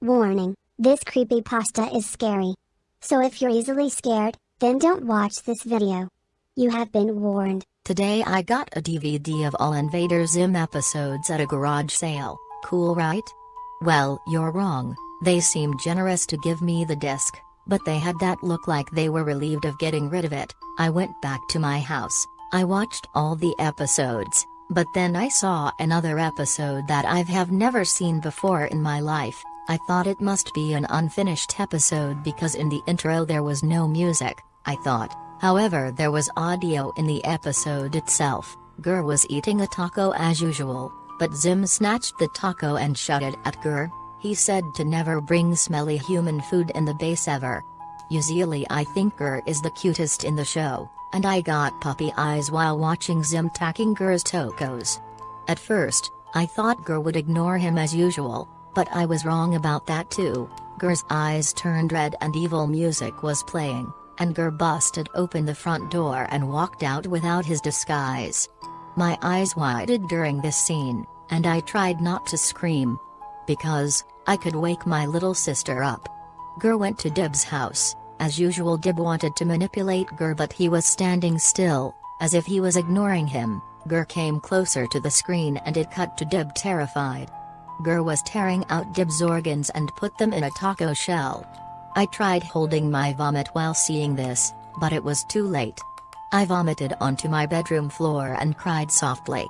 Warning, this creepypasta is scary. So if you're easily scared, then don't watch this video. You have been warned. Today I got a DVD of all Invader Zim episodes at a garage sale, cool right? Well, you're wrong, they seemed generous to give me the disc, but they had that look like they were relieved of getting rid of it. I went back to my house, I watched all the episodes, but then I saw another episode that I've have never seen before in my life. I thought it must be an unfinished episode because in the intro there was no music, I thought. However there was audio in the episode itself. GIR was eating a taco as usual, but Zim snatched the taco and shouted at GIR. He said to never bring smelly human food in the base ever. Usually I think GIR is the cutest in the show, and I got puppy eyes while watching Zim tacking GIR's tacos. At first, I thought GIR would ignore him as usual, but I was wrong about that too. GIR's eyes turned red and evil music was playing, and GIR busted open the front door and walked out without his disguise. My eyes widened during this scene, and I tried not to scream. Because, I could wake my little sister up. GIR went to Dib's house, as usual Dib wanted to manipulate GIR but he was standing still, as if he was ignoring him. GIR came closer to the screen and it cut to Dib terrified. GIR was tearing out Dib's organs and put them in a taco shell. I tried holding my vomit while seeing this, but it was too late. I vomited onto my bedroom floor and cried softly.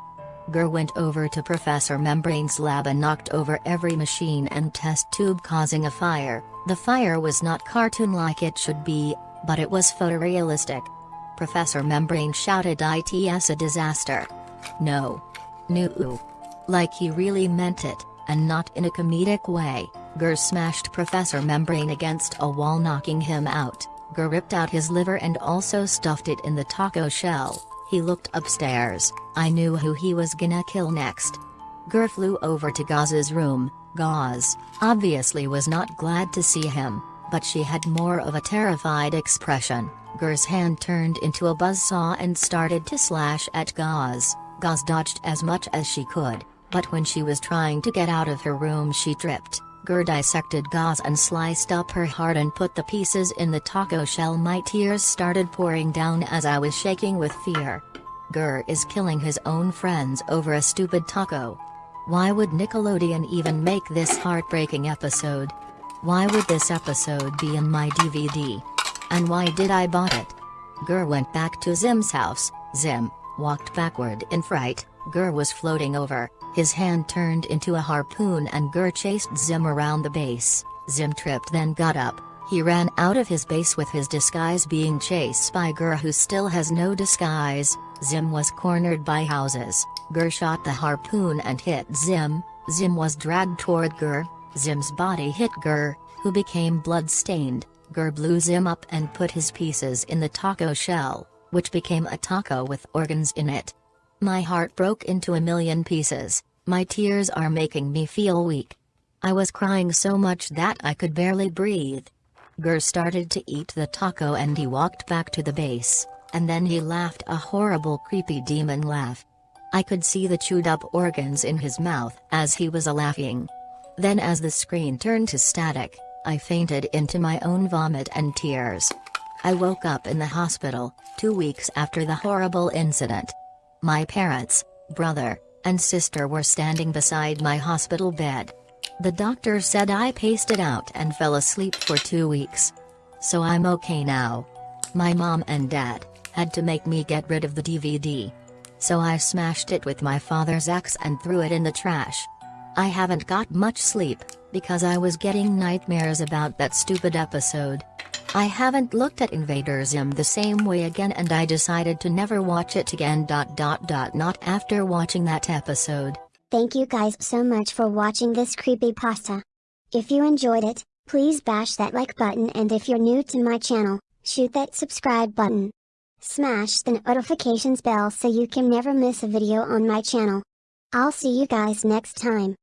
GIR went over to Professor Membrane's lab and knocked over every machine and test tube causing a fire. The fire was not cartoon like it should be, but it was photorealistic. Professor Membrane shouted it's a disaster. No. No. Like he really meant it and not in a comedic way, GIR smashed Professor Membrane against a wall knocking him out. GIR ripped out his liver and also stuffed it in the taco shell. He looked upstairs, I knew who he was gonna kill next. GIR flew over to Gaz's room, Gaz, obviously was not glad to see him, but she had more of a terrified expression. GIR's hand turned into a buzzsaw and started to slash at Gaz. Gaz dodged as much as she could, but when she was trying to get out of her room she tripped. GIR dissected Gaz and sliced up her heart and put the pieces in the taco shell my tears started pouring down as I was shaking with fear. GIR is killing his own friends over a stupid taco. Why would Nickelodeon even make this heartbreaking episode? Why would this episode be in my DVD? And why did I bought it? GIR went back to Zim's house, Zim, walked backward in fright, GIR was floating over, his hand turned into a harpoon and GIR chased Zim around the base. Zim tripped then got up, he ran out of his base with his disguise being chased by GIR who still has no disguise, Zim was cornered by houses, GIR shot the harpoon and hit Zim, Zim was dragged toward GIR, Zim's body hit GIR, who became blood-stained, GIR blew Zim up and put his pieces in the taco shell, which became a taco with organs in it. My heart broke into a million pieces, my tears are making me feel weak. I was crying so much that I could barely breathe. GIR started to eat the taco and he walked back to the base, and then he laughed a horrible creepy demon laugh. I could see the chewed up organs in his mouth as he was a laughing. Then as the screen turned to static, I fainted into my own vomit and tears. I woke up in the hospital, two weeks after the horrible incident. My parents, brother, and sister were standing beside my hospital bed. The doctor said I pasted out and fell asleep for two weeks. So I'm okay now. My mom and dad had to make me get rid of the DVD. So I smashed it with my father's axe and threw it in the trash. I haven't got much sleep, because I was getting nightmares about that stupid episode. I haven't looked at Invader Zim the same way again and I decided to never watch it again. Dot dot dot not after watching that episode. Thank you guys so much for watching this creepy pasta. If you enjoyed it, please bash that like button and if you're new to my channel, shoot that subscribe button. Smash the notifications bell so you can never miss a video on my channel. I'll see you guys next time.